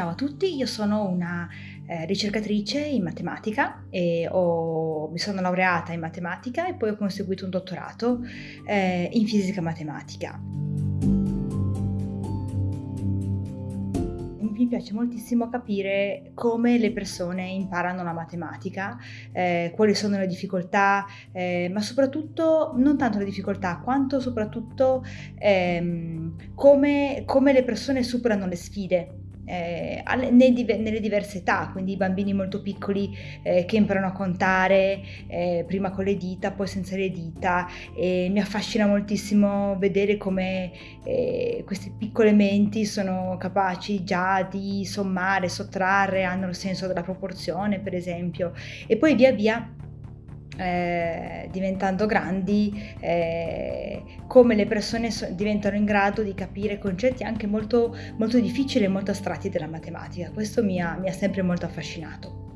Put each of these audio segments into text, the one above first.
Ciao a tutti, io sono una eh, ricercatrice in matematica e ho, mi sono laureata in matematica e poi ho conseguito un dottorato eh, in fisica matematica. mi piace moltissimo capire come le persone imparano la matematica, eh, quali sono le difficoltà, eh, ma soprattutto non tanto le difficoltà, quanto soprattutto ehm, come, come le persone superano le sfide eh, nelle diverse età, quindi i bambini molto piccoli eh, che imparano a contare eh, prima con le dita, poi senza le dita. E mi affascina moltissimo vedere come eh, queste piccole menti sono capaci già di sommare, sottrarre, hanno il senso della proporzione, per esempio, e poi via via eh, diventando grandi, eh, come le persone so- diventano in grado di capire concetti anche molto, molto difficili e molto astratti della matematica. Questo mi ha, mi ha sempre molto affascinato.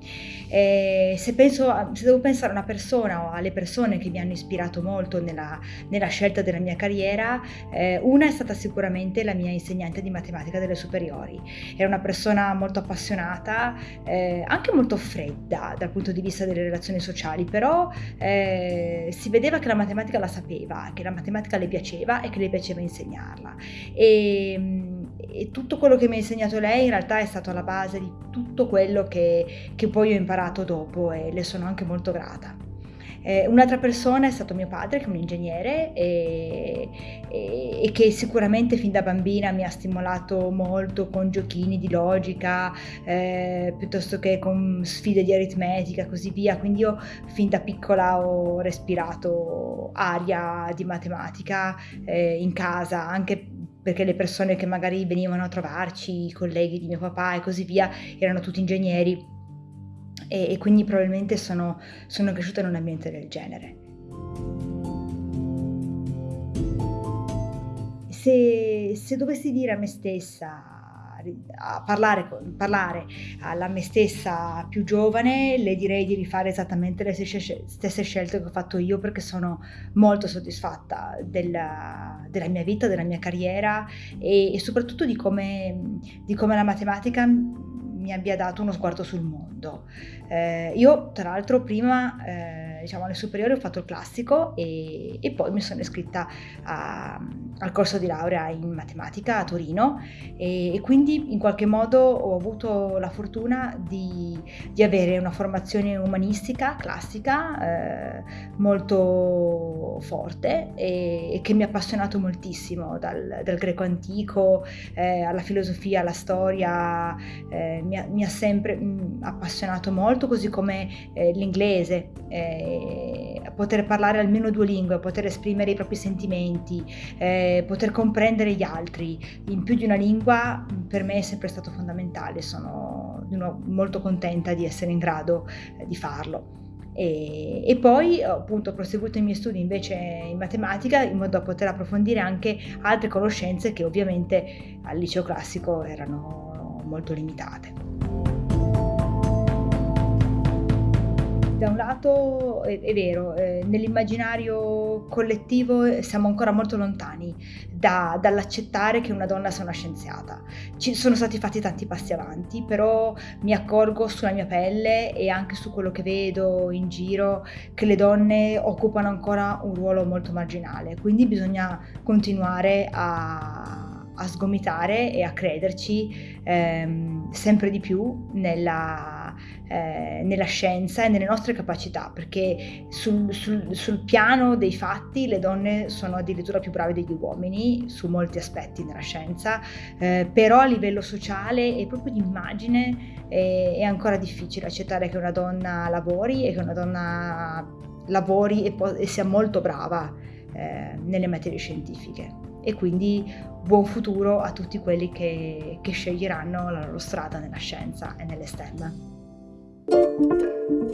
Eh, se, penso, se devo pensare a una persona o alle persone che mi hanno ispirato molto nella, nella scelta della mia carriera, eh, una è stata sicuramente la mia insegnante di matematica delle superiori. Era una persona molto appassionata, eh, anche molto fredda dal punto di vista delle relazioni sociali, però eh, si vedeva che la matematica la sapeva, che la matematica le piaceva e che le piaceva insegnarla. E, e tutto quello che mi ha insegnato lei in realtà è stato alla base di tutto quello che, che poi ho imparato dopo e le sono anche molto grata. Eh, un'altra persona è stato mio padre, che è un ingegnere e, e, e, che sicuramente fin da bambina mi ha stimolato molto con giochini di logica, eh, piuttosto che con sfide di aritmetica e così via. Quindi io fin da piccola ho respirato aria di matematica eh, in casa, anche perché le persone che magari venivano a trovarci, i colleghi di mio papà e così via, erano tutti ingegneri e, e quindi probabilmente sono, sono cresciuta in un ambiente del genere. Se, se dovessi dire a me stessa a parlare, parlare, alla me stessa più giovane, le direi di rifare esattamente le stesse scelte che ho fatto io perché sono molto soddisfatta della, della mia vita, della mia carriera e, e soprattutto di come, di come la matematica mi abbia dato uno sguardo sul mondo. Eh, io tra l'altro prima, eh, diciamo alle superiori, ho fatto il classico e, e poi mi sono iscritta a, al corso di laurea in matematica a Torino e, e, quindi in qualche modo ho avuto la fortuna di, di avere una formazione umanistica classica eh, molto forte e, e, che mi ha appassionato moltissimo dal, dal greco antico eh, alla filosofia, alla storia, eh, mi ha, mi ha sempre mh, appassionato molto, così come eh, l'inglese, eh, poter parlare almeno due lingue, poter esprimere i propri sentimenti, eh, poter comprendere gli altri in più di una lingua per me è sempre stato fondamentale, sono molto contenta di essere in grado eh, di farlo. E, e, poi ho appunto proseguito i miei studi invece in matematica in modo da poter approfondire anche altre conoscenze che ovviamente al liceo classico erano molto limitate. Da un lato è, è vero, eh, nell'immaginario collettivo siamo ancora molto lontani da, dall'accettare che una donna sia una scienziata. Ci sono stati fatti tanti passi avanti, però mi accorgo sulla mia pelle e anche su quello che vedo in giro che le donne occupano ancora un ruolo molto marginale, quindi bisogna continuare a, a sgomitare e a crederci ehm, sempre di più nella eh, nella scienza e nelle nostre capacità, perché sul, sul, sul, piano dei fatti le donne sono addirittura più brave degli uomini su molti aspetti nella scienza, eh, però a livello sociale e proprio di immagine è, è ancora difficile accettare che una donna lavori e che una donna lavori e, po- e sia molto brava eh, nelle materie scientifiche e quindi buon futuro a tutti quelli che, che sceglieranno la loro strada nella scienza e nelle STEM. うん。